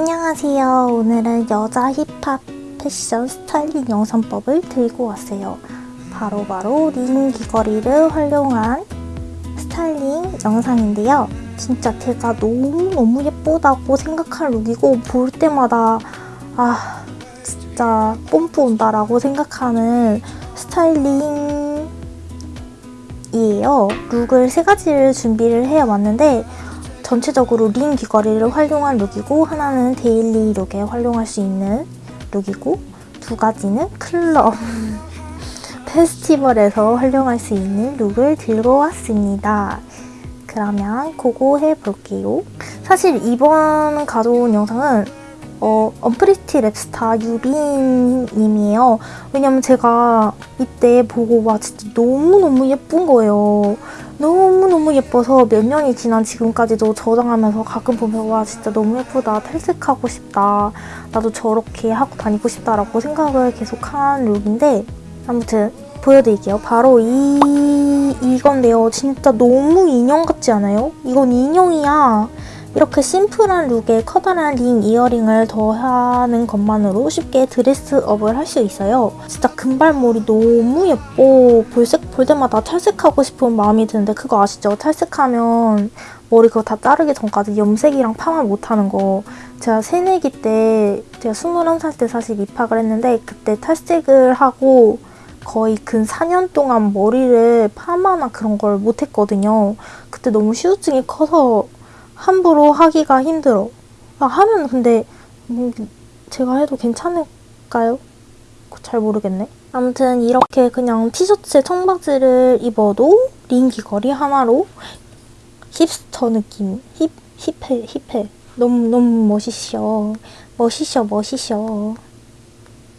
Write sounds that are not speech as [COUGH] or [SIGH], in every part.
안녕하세요. 오늘은 여자 힙합 패션 스타일링 영상법을 들고 왔어요. 바로 바로 링 귀걸이를 활용한 스타일링 영상인데요. 진짜 제가 너무너무 예쁘다고 생각한 look이고 볼 때마다 아 진짜 뽐뿌 온다라고 생각하는 스타일링이에요. look을 세 가지를 준비를 해왔는데 전체적으로 링 귀걸이를 활용한 look이고 하나는 daily look에 활용할 수 있는 look이고 두 가지는 클럽 [LAUGHS] 페스티벌에서 활용할 수 있는 look을 들고 왔습니다. 그러면 그거 해볼게요. 사실 이번 가져온 영상은 어, 언프리티 랩스타 유빈님이에요. 왜냐면 제가 이때 보고 와 진짜 너무너무 예쁜 거예요. 너무너무 예뻐서 몇 년이 지난 지금까지도 저장하면서 가끔 보면 와 진짜 너무 예쁘다. 탈색하고 싶다. 나도 저렇게 하고 다니고 싶다라고 생각을 계속한 룩인데 아무튼 보여드릴게요. 바로 이 이건데요. 진짜 너무 인형 같지 않아요? 이건 인형이야 이렇게 심플한 룩에 커다란 링 이어링을 더하는 것만으로 쉽게 드레스업을 할 수 있어요. 진짜 금발머리 너무 예뻐. 볼색 볼 때마다 탈색하고 싶은 마음이 드는데 그거 아시죠? 탈색하면 머리 그거 다 자르기 전까지 염색이랑 파마 못하는 거. 제가 새내기 때 제가 21살 때 사실 입학을 했는데 그때 탈색을 하고 거의 근 4년 동안 머리를 파마나 그런 걸 못했거든요. 그때 너무 후유증이 커서 함부로 하기가 힘들어. 아, 하면 근데 음, 제가 해도 괜찮을까요? 잘 모르겠네. 아무튼 이렇게 그냥 티셔츠에 청바지를 입어도 링 귀걸이 하나로 힙스터 느낌. 힙, 힙해, 힙해. 너무, 너무 멋있어. 멋있어, 멋있어.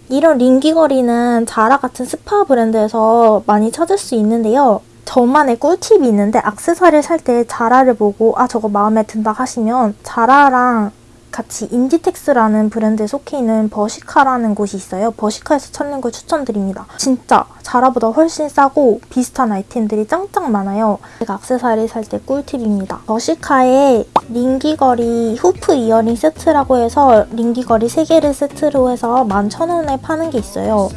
이런 링 귀걸이는 자라 같은 스파 브랜드에서 많이 찾을 수 있는데요. 저만의 꿀팁이 있는데 악세사리를 살때 자라를 보고 아 저거 마음에 든다 하시면 자라랑 같이 인디텍스라는 브랜드에 속해 있는 버시카라는 곳이 있어요. 버시카에서 찾는 걸 추천드립니다. 진짜 자라보다 훨씬 싸고 비슷한 아이템들이 짱짱 많아요. 제가 악세사리 살 때 꿀팁입니다. 버시카에 링귀걸이 hoop earring 세트라고 해서 링귀걸이 3개를 세트로 해서 11,000원에 파는 게 있어요.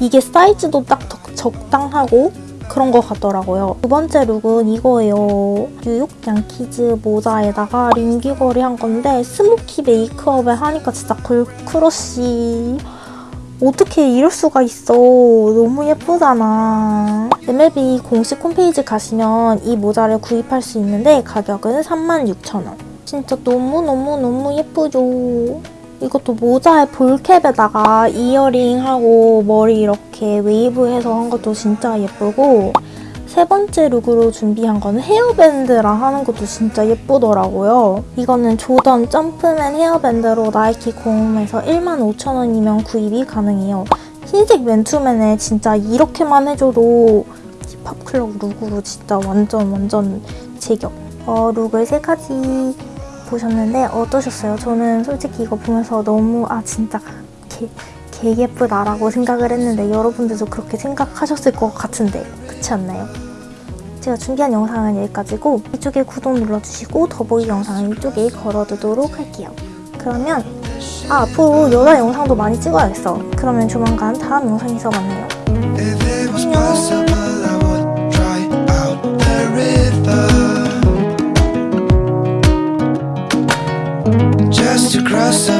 이게 사이즈도 딱 적당하고 그런 것 같더라고요. 두 번째 룩은 이거예요. 뉴욕 양키즈 모자에다가 링 귀걸이 한 건데 스모키 메이크업을 하니까 진짜 걸크러쉬 어떻게 이럴 수가 있어. 너무 예쁘잖아. MLB 공식 홈페이지 가시면 이 모자를 구입할 수 있는데 가격은 36,000원. 진짜 너무너무너무 예쁘죠. 이것도 모자에 볼캡에다가 earring하고 머리 이렇게 웨이브해서 한 것도 진짜 예쁘고 세 번째 룩으로 준비한 거는 헤어밴드랑 하는 것도 진짜 예쁘더라고요. 이거는 조던 점프맨 헤어밴드로 나이키 공홈에서 15,000원이면 구입이 가능해요. 흰색 맨투맨에 진짜 이렇게만 해줘도 힙합클럽 룩으로 진짜 완전 완전 제격. 어, 룩을 세 가지 보셨는데 어떠셨어요? 저는 솔직히 이거 보면서 너무 아 진짜 개, 개 예쁘다라고 생각을 했는데 여러분들도 그렇게 생각하셨을 것 같은데 그렇지 않나요? 제가 준비한 영상은 여기까지고 이쪽에 구독 눌러주시고 더보기 영상은 이쪽에 걸어두도록 할게요. 그러면 아 앞으로 여자 영상도 많이 찍어야겠어. 그러면 조만간 다음 영상에서 만나요. Just across the